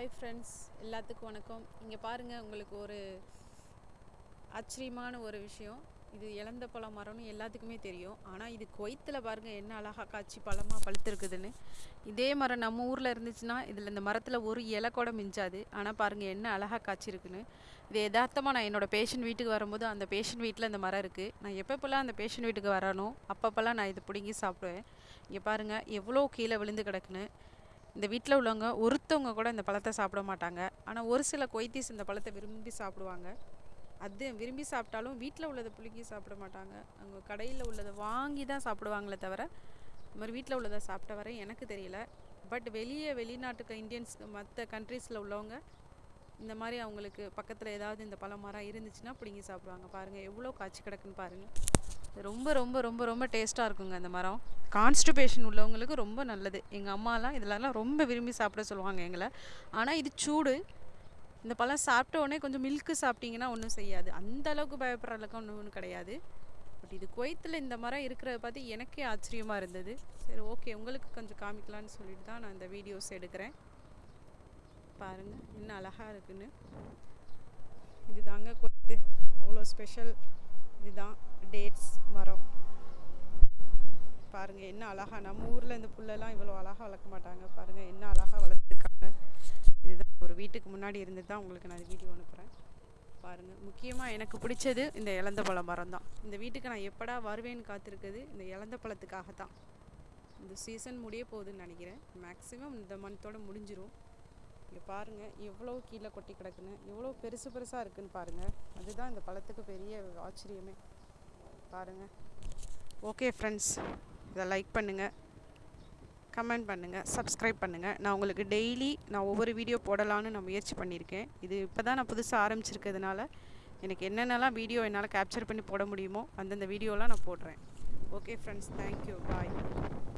Hi friends எல்லாத்துக்கும் வணக்கம். இங்கே பாருங்கள் உங்களுக்கு ஒரு ஆச்சரியமான ஒரு விஷயம். இது இழந்த பழம் மரம்னு எல்லாத்துக்குமே தெரியும். ஆனால் இது கொய்த்தில் பாருங்கள் என்ன அழகாக காய்ச்சி பழமாக பழுத்துருக்குதுன்னு. இதே மரம் நம்ம ஊரில் இருந்துச்சுன்னா இதில் இந்த மரத்தில் ஒரு இலை கூட மிஞ்சாது. ஆனால் பாருங்கள் என்ன அழகாக காய்ச்சிருக்குன்னு. இது யதார்த்தமாக நான் என்னோடய பேஷண்ட் வீட்டுக்கு வரும்போது அந்த பேஷண்ட் வீட்டில் இந்த மரம் இருக்குது நான் எப்பப்போல்லாம் அந்த பேஷண்ட் வீட்டுக்கு வரனோ அப்பப்போல்லாம் நான் இதை பிடுங்கி சாப்பிடுவேன். இங்கே பாருங்கள் எவ்வளோ கீழே விழுந்து கிடக்குன்னு. இந்த வீட்டில் உள்ளவங்க ஒருத்தவங்க கூட இந்த பழத்தை சாப்பிட மாட்டாங்க. ஆனால் ஒரு சில கொய்த்தீஸ் இந்த பழத்தை விரும்பி சாப்பிடுவாங்க. அது விரும்பி சாப்பிட்டாலும் வீட்டில் உள்ளதை புளிக்கி சாப்பிட மாட்டாங்க. அவங்க கடையில் உள்ளதை வாங்கி தான் சாப்பிடுவாங்களே தவிர இந்த மாதிரி வீட்டில் உள்ளதை சாப்பிட்ட வரை எனக்கு தெரியல. பட் வெளியே வெளிநாட்டுக்கு இந்தியன்ஸ் மற்ற கண்ட்ரீஸில் உள்ளவங்க இந்த மாதிரி அவங்களுக்கு பக்கத்தில் ஏதாவது இந்த பழம் மரம் இருந்துச்சுன்னா பிடுங்கி சாப்பிடுவாங்க. பாருங்கள் எவ்வளோ காய்ச்சி கிடக்குன்னு பாருங்கள் ரொம்ப ரொம்ப ரொம்ப ரொம்ப டேஸ்ட்டாக இருக்குங்க அந்த மரம். கான்ஸ்டிபேஷன் உள்ளவங்களுக்கு ரொம்ப நல்லது. எங்கள் அம்மாலாம் இதெல்லாம் ரொம்ப விரும்பி சாப்பிட சொல்லுவாங்க எங்களை. ஆனால் இது சூடு. இந்த பழம் சாப்பிட்ட உடனே கொஞ்சம் மில்க்கு சாப்பிட்டீங்கன்னா ஒன்றும் செய்யாது. அந்த அளவுக்கு பயப்படுற அளவுக்கு ஒன்றும் ஒன்றும் கிடையாது. பட் இது குவைத்தில் இந்த மரம் இருக்கிறத பார்த்து எனக்கே ஆச்சரியமாக இருந்தது. சரி ஓகே உங்களுக்கு கொஞ்சம் காமிக்கலான்னு சொல்லிட்டு தான் நான் இந்த வீடியோஸ் எடுக்கிறேன். பாருங்கள் என்ன அழகாக இருக்குன்னு. இது தாங்க கொய்த்து அவ்வளோ ஸ்பெஷல் இதுதான் டேட்ஸ் பாருங்கள் என்ன அழகாக நம்ம ஊரில் இந்த புல்லெல்லாம் இவ்வளோ அழகாக வளர்க்க மாட்டாங்க. பாருங்கள் என்ன அழகாக வளர்த்துருக்காங்க. இதுதான் ஒரு வீட்டுக்கு முன்னாடி இருந்து தான் உங்களுக்கு நான் வீடியோ அனுப்புகிறேன் பாருங்கள் முக்கியமாக எனக்கு பிடிச்சது இந்த இலந்த பழ மரம் தான் இந்த வீட்டுக்கு நான் எப்படா வருவேன்னு காத்திருக்குது இந்த இலந்த பழத்துக்காக தான் இந்த சீசன் முடிய போகுதுன்னு நினைக்கிறேன். மேக்ஸிமம் இந்த மந்தோடு முடிஞ்சிரும். இங்கே பாருங்கள் எவ்வளோ கீழே கொட்டி கிடக்குன்னு எவ்வளோ பெருசு பெருசாக இருக்குன்னு பாருங்கள் அதுதான் இந்த பழத்துக்கு பெரிய ஆச்சரியமே. பாருங்கள் ஓகே ஃப்ரெண்ட்ஸ் இதை லைக் பண்ணுங்கள் கமெண்ட் பண்ணுங்கள் சப்ஸ்கிரைப் பண்ணுங்கள் நான் உங்களுக்கு டெய்லி நான் ஒவ்வொரு வீடியோ போடலான்னு நான் முயற்சி பண்ணியிருக்கேன். இது இப்போ தான் நான் புதுசாக ஆரம்பிச்சிருக்கிறதுனால எனக்கு என்னென்னலாம் வீடியோ என்னால் கேப்சர் பண்ணி போட முடியுமோ அந்தந்த வீடியோலாம் நான் போடுறேன். Okay friends thank you bye